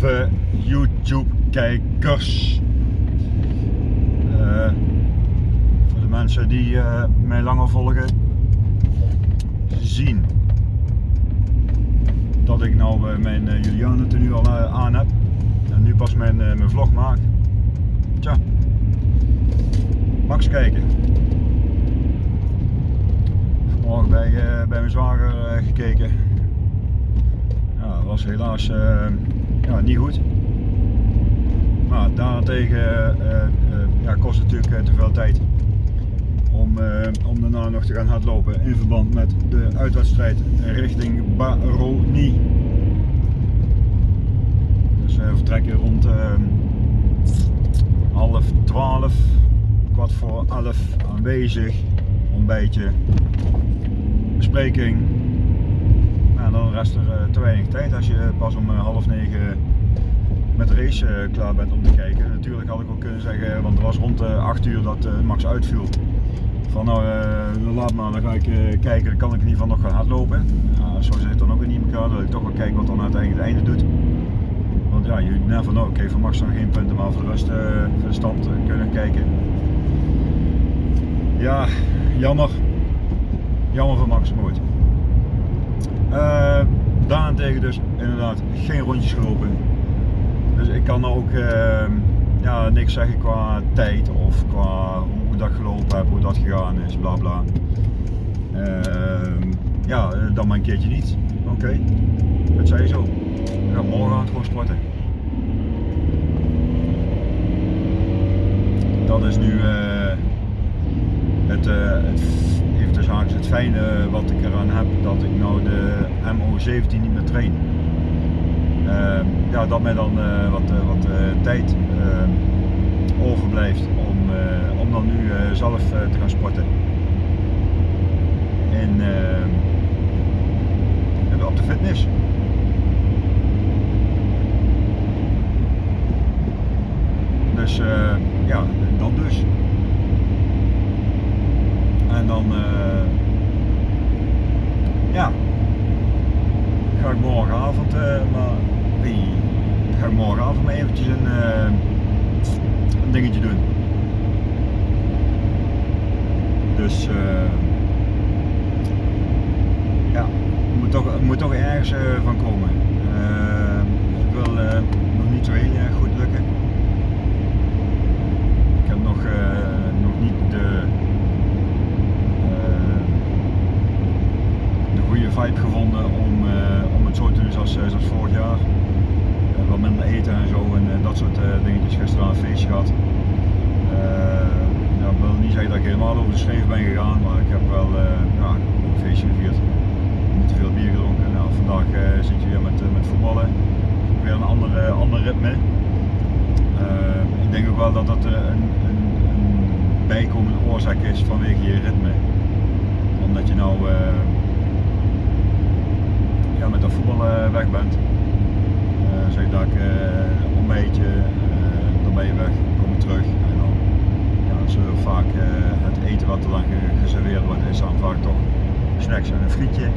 lieve YouTube kijkers. Uh, voor de mensen die uh, mij langer volgen, zien dat ik nou uh, mijn uh, Juliane nu al aan heb. En nu pas mijn, mijn vlog maak. Tja, Max kijken. Vanmorgen bij, bij mijn zwager gekeken ja, was helaas ja, niet goed. Maar daarentegen uh, uh, ja, kost het natuurlijk te veel tijd om, om daarna nog te gaan hardlopen in verband met de uitwedstrijd richting Baroni. Dus we vertrekken rond half twaalf, kwart voor elf aanwezig, ontbijtje, bespreking dan rest er eh, te weinig tijd als je pas om eh, half negen met de race eh, klaar bent om te kijken. Natuurlijk had ik ook kunnen zeggen, want het was rond 8 uur dat Max uitviel. Van nou, laat maar, dan ga ik kijken, dan kan ik in ieder geval nog gaan hardlopen. zo zit het dan ook in elkaar, wil ik toch wel kijken wat dan uiteindelijk het einde doet. Want ja, je never know, oké, voor Max dan geen punten, maar voor de rest voor de stand kunnen kijken. Ja, jammer. Jammer voor Max, nooit. Uh, daarentegen dus inderdaad geen rondjes gelopen. Dus ik kan ook uh, ja, niks zeggen qua tijd of qua hoe ik dat gelopen heb, hoe dat gegaan is, bla bla. Uh, ja, dan maar een keertje niet. Oké, okay. dat zei je zo. Morgen aan het gewoon sporten. Dat is nu eh, het, het het fijne wat ik eraan heb, dat ik nou de MO17 niet meer train. Uh, ja, dat mij dan uh, wat, uh, wat tijd overblijft om, om dan nu zelf te gaan sporten. En op de fitness. Dus ja, dan dus. En dan uh, ja, ga ik morgenavond, uh, maar wie, ga ik morgenavond maar eventjes een, uh, een dingetje doen. Dus ja, het moet toch, het moet toch ergens van komen. ik wil nog niet zo heel erg goed lukken. Ik heb nog, nog niet de vibe gevonden om, uh, om het zo te doen zoals, eh, vorig jaar. Uh, wat minder eten en zo en dat soort dingetjes. Gisteren een feestje gehad. ja, ik wil niet zeggen dat ik helemaal over de schreef ben gegaan, maar ik heb wel ja, een feestje gevierd. Niet te veel bier gedronken. Nou, vandaag zit je weer met, met voetballen. Weer een andere, ander ritme. ik denk ook wel dat dat een, een, een bijkomende oorzaak is vanwege je ritme. Omdat je nou ja, met dat voetbal uh, weg bent. Uh, zeg dat ik uh, ontbijtje, dan ben je weg, kom je terug en dan ja, vaak het eten wat er dan geserveerd wordt is dan vaak toch snacks en een frietje.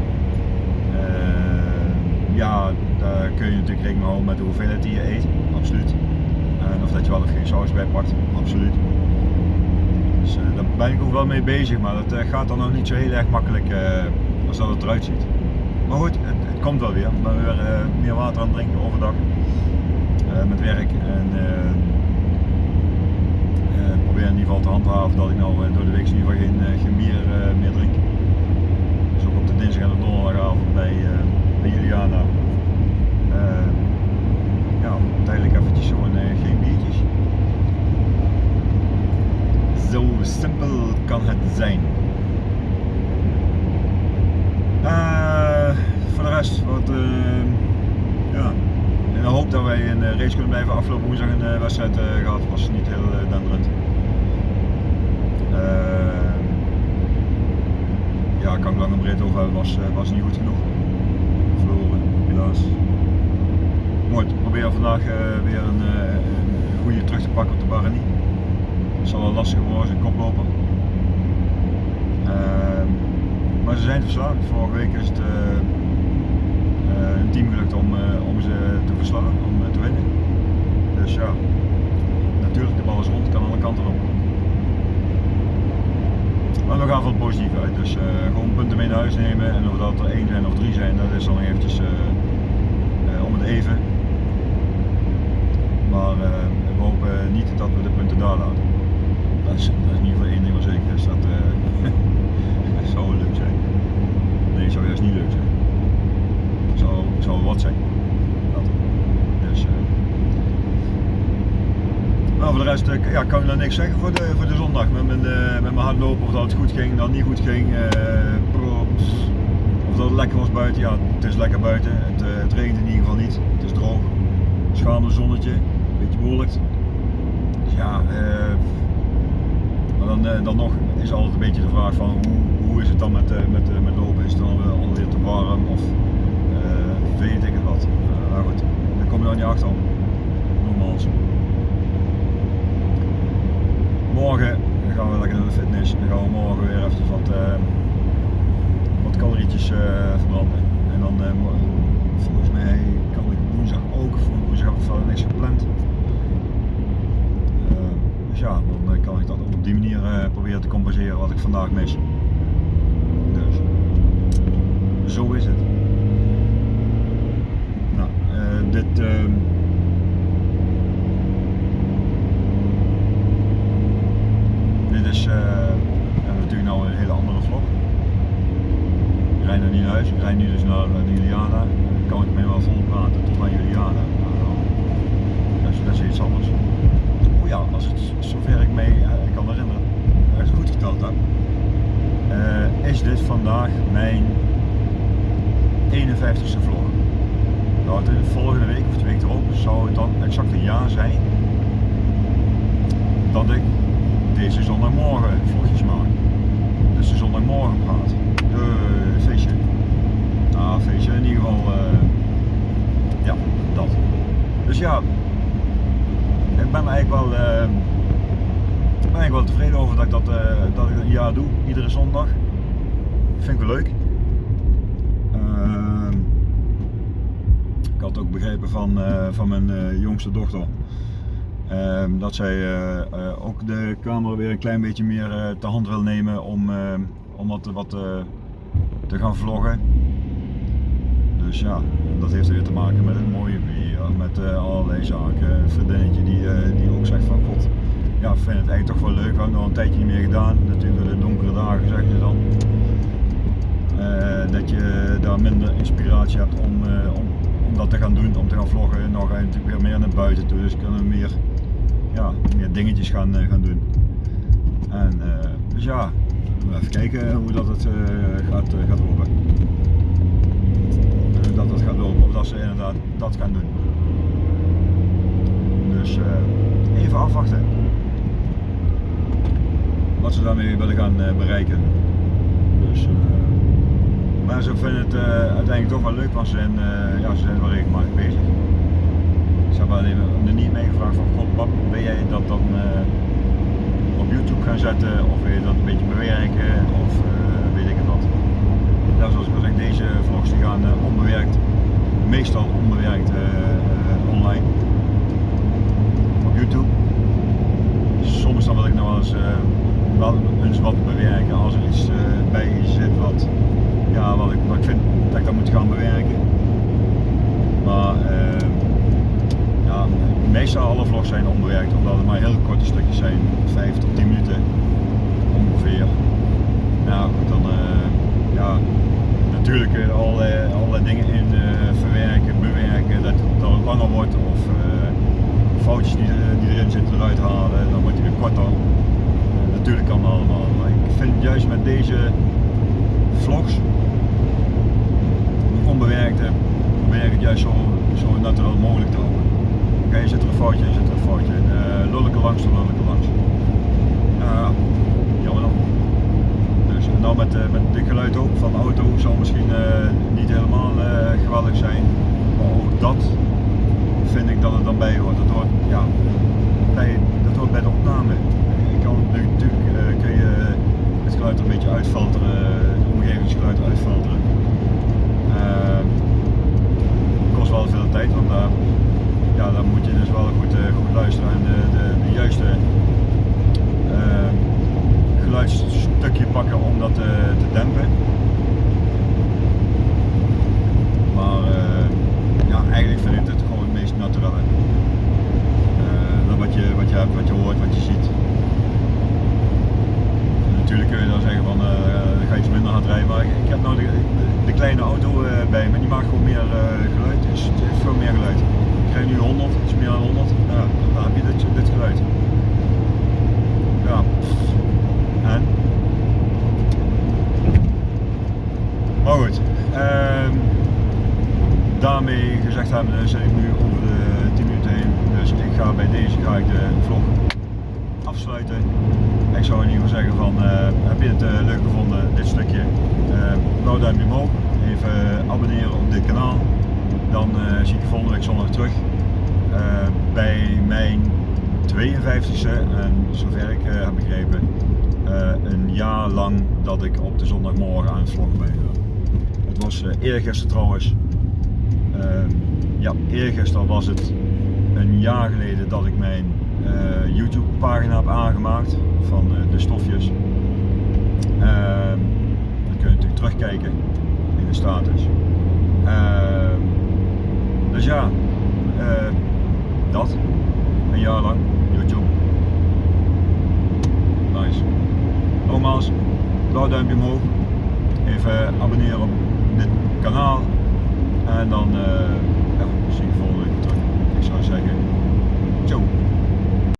ja, daar kun je natuurlijk rekening houden met de hoeveelheid die je eet, absoluut. Of dat je wel of geen saus bij pakt, absoluut. Dus daar ben ik ook wel mee bezig, maar dat gaat dan nog niet zo heel erg makkelijk als dat het eruit ziet. Maar goed, het, komt wel weer. Ik ben weer uh, meer water aan het drinken overdag uh, met werk. En uh, probeer in ieder geval te handhaven dat ik nou door de week in ieder geval geen, geen bier meer drink. Dus ook op de dinsdag en de donderdagavond bij, bij Juliana. ja, tijdelijk eventjes gewoon geen biertjes. Zo simpel kan het zijn. Uh, voor de rest, wat, uh, ja, in de hoop dat wij een race kunnen blijven afgelopen woensdag een uh, wedstrijd gehad, was niet heel denderend. ja, kan ik lang en breed over hebben, was, was niet goed genoeg. Verloren, helaas. Mooi, ik probeer vandaag weer een, goede terug te pakken op de Barani. Het zal wel lastig worden, een koploper. Maar ze zijn verslagen. Vorige week is het een team gelukt om, eh, om ze te verslaan, om eh, te winnen. Dus ja, natuurlijk de bal is rond, kan alle kanten op. Maar we gaan van het positief uit, dus eh, gewoon punten mee naar huis nemen en of dat er één zijn of drie zijn, dat is dan eventjes om het even. Maar we hopen niet dat we de punten daar laten. Dat is, dat is in ieder geval één ding wel zeker is, dat, zou leuk zijn. Nee, zou juist niet leuk zijn. Zou, zou wat zijn. Dat. Dus, maar voor de rest ja, kan ik dan niks zeggen voor de, voor de zondag. Met mijn, uh, met mijn hardlopen, of dat het goed ging, dat het niet goed ging. Uh, of dat het lekker was buiten. Ja, het is lekker buiten. Het, het regent in ieder geval niet. Het is droog. Schaamde zonnetje. Beetje bewolkt. Dus ja, maar dan, dan nog is altijd een beetje de vraag van hoe, hoe is het dan met, met, met lopen? Is het dan alweer te warm of weet ik het wat? maar goed, daar kom je dan niet achter. Nogmaals. morgen gaan we lekker naar de fitness. Dan gaan we morgen weer even wat, uh, wat calorietjes uh, verbranden. En dan uh, volgens mij kan ik woensdag ook, voor woensdag heb ik verder niks gepland. dus ja, dan kan ik dat op die manier proberen te compenseren wat ik vandaag mis. Dus zo is het. Nou, dit ehm, is uh, natuurlijk nou een hele andere vlog. Nog niet naar huis, ik rijd nu dus naar, naar Juliana. Dan kan ik me wel vol praten tot aan Juliana. Nou, dat, is, iets anders. Oh ja, als het zover ik mee uh, kan herinneren, als ik goed geteld heb, is dit vandaag mijn 51ste vlog. Nou, de volgende week of de week erop zou het dan exact een jaar zijn dat ik deze zondagmorgen vlogjes maken. Dus de zondagmorgen praat. Uh, feestje. Ah, feestje in ieder geval. Uh, ja, dat. Dus ja, ik ben eigenlijk wel, uh, ben eigenlijk wel tevreden over dat ik dat, dat ik een jaar doe, iedere zondag. Vind ik wel leuk. Ehm, ik had ook begrepen van, van mijn jongste dochter Ehm, dat zij eh, eh, ook de camera weer een klein beetje meer uh, te hand wil nemen om, om wat, wat te gaan vloggen. Dus ja, dat heeft weer te maken met het mooie weer, met allerlei zaken. Een vriendinnetje die, die ook zegt van god, ja, vind het eigenlijk toch wel leuk. We hebben nog een tijdje niet meer gedaan. Natuurlijk de donkere dagen zeg je dan. dat je daar minder inspiratie hebt om, om, om dat te gaan doen, om te gaan vloggen. nog ga je natuurlijk weer meer naar buiten toe, dus kunnen meer ja, meer dingetjes gaan, gaan doen. En dus ja, even kijken hoe dat het uh, gaat, gaat lopen. dat het gaat lopen, of dat ze inderdaad dat gaan doen. Dus even afwachten. Wat ze daarmee willen gaan bereiken. Dus, maar ze vinden het uiteindelijk toch wel leuk, want ze zijn, ja, ze zijn wel regelmatig bezig. Ik heb alleen er niet meegevraagd van god pap, ben jij dat dan YouTube gaan zetten of wil je dat een beetje bewerken of uh, weet ik het wat. Ja, zoals ik deze vlogs die gaan uh, onbewerkt, meestal onbewerkt online op YouTube. Soms dan wil ik nog wel eens, wel eens wat bewerken als er iets bij zit wat, ja, wat, ik, vind dat ik dat moet gaan bewerken. Maar meestal alle vlogs zijn onbewerkt, omdat het maar heel korte stukjes zijn, 5 tot 10 minuten ongeveer. Nou goed, dan uh, ja, natuurlijk uh, allerlei, allerlei dingen in uh, verwerken, bewerken, dat het dan langer wordt of foutjes die, die, erin zitten eruit halen, dan wordt hij weer korter. natuurlijk kan dat allemaal, maar ik vind juist met deze vlogs, onbewerkte, probeer ik het juist zo, zo natuurlijk mogelijk te houden. Oké, okay, zit er een foutje in, zit er een foutje. Uh, lul ik er langs, dan lul ik er langs. Uh, jammer dan. Dus en dan met, uh, met dit geluid ook van de auto zal misschien niet helemaal geweldig zijn. Maar ook dat vind ik dat het dan bij hoort. Dat hoort, ja, bij, dat hoort bij de opname. Je kan natuurlijk kun je het geluid een beetje uitfilteren, het omgevingsgeluid uitfilteren. kost wel veel tijd, want daar ja, dan moet je dus wel goed luisteren en de, de, de juiste uh, pakken om dat eh, te, dempen. Maar eh, ja, eigenlijk vind ik het gewoon het meest natuurlijk. Eh, dat wat je, wat je hebt, wat je hoort, wat je ziet. Natuurlijk kun je dan zeggen van ga iets minder hard rijden, maar ik, heb nou de, kleine auto bij me, die maakt gewoon meer geluid, dus het heeft veel meer geluid. Ik krijg nu 100, iets meer dan 100, ja, dan heb je dit, dit geluid. Ja, en? Maar goed, ehm, daarmee gezegd hebben zit ik nu over de 10 minuten heen, dus ik ga bij deze ga ik de vlog afsluiten. Ik zou in ieder geval zeggen van, eh, heb je het eh, leuk gevonden, dit stukje, uh, blauw duimpje omhoog, even abonneren op dit kanaal. Dan zie ik je volgende week zondag terug bij mijn 52e en zover ik heb begrepen een jaar lang dat ik op de zondagmorgen aan het vloggen ben Het was eergisteren trouwens, ehm, ja eergisteren was het een jaar geleden dat ik mijn YouTube pagina heb aangemaakt van de stofjes. Uh, dan kun je natuurlijk terugkijken in de status. Ehm, ja, eh, dat. Een jaar lang YouTube. Nice. Nogmaals, blauw duimpje omhoog. Even abonneren op dit kanaal. En dan ja, zie je volgende week terug. Ik zou zeggen, ciao.